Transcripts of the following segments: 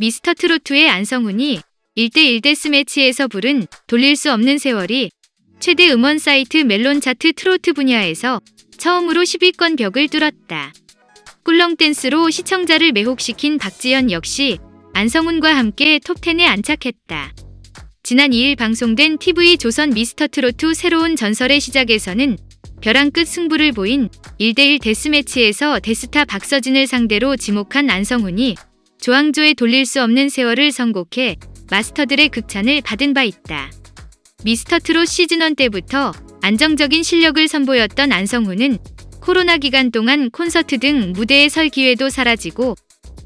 미스터 트로트의 안성훈이 1대1 데스매치에서 부른 돌릴 수 없는 세월이 최대 음원 사이트 멜론 차트 트로트 분야에서 처음으로 10위권 벽을 뚫었다. 꿀렁 댄스로 시청자를 매혹시킨 박지현 역시 안성훈과 함께 톱10에 안착했다. 지난 2일 방송된 TV 조선 미스터 트로트 새로운 전설의 시작에서는 벼랑 끝 승부를 보인 1대1 데스매치에서 대스타 박서진을 상대로 지목한 안성훈이 조항조의 돌릴 수 없는 세월을 선곡해 마스터들의 극찬을 받은 바 있다. 미스터 트롯 시즌1 때부터 안정적인 실력을 선보였던 안성훈은 코로나 기간 동안 콘서트 등 무대에 설 기회도 사라지고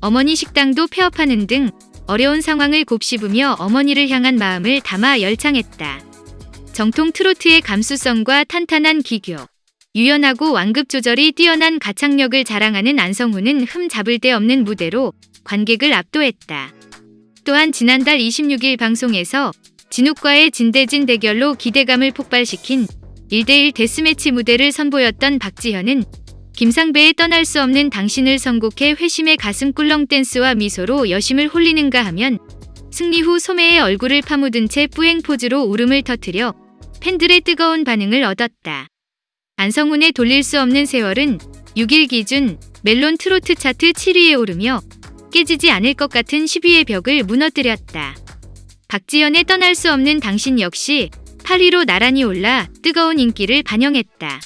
어머니 식당도 폐업하는 등 어려운 상황을 곱씹으며 어머니를 향한 마음을 담아 열창했다. 정통 트로트의 감수성과 탄탄한 기교, 유연하고 완급 조절이 뛰어난 가창력을 자랑하는 안성훈은 흠 잡을 데 없는 무대로 관객을 압도했다. 또한 지난달 26일 방송에서 진욱과의 진대진 대결로 기대감을 폭발시킨 1대1 데스매치 무대를 선보였던 박지현은 김상배의 떠날 수 없는 당신을 선곡해 회심의 가슴 꿀렁 댄스와 미소로 여심을 홀리는가 하면 승리 후 소매의 얼굴을 파묻은 채 뿌행 포즈로 울음을 터뜨려 팬들의 뜨거운 반응을 얻었다. 안성훈의 돌릴 수 없는 세월은 6일 기준 멜론 트로트 차트 7위에 오르며 깨지지 않을 것 같은 10위의 벽을 무너뜨렸다. 박지연의 떠날 수 없는 당신 역시 8위로 나란히 올라 뜨거운 인기를 반영했다.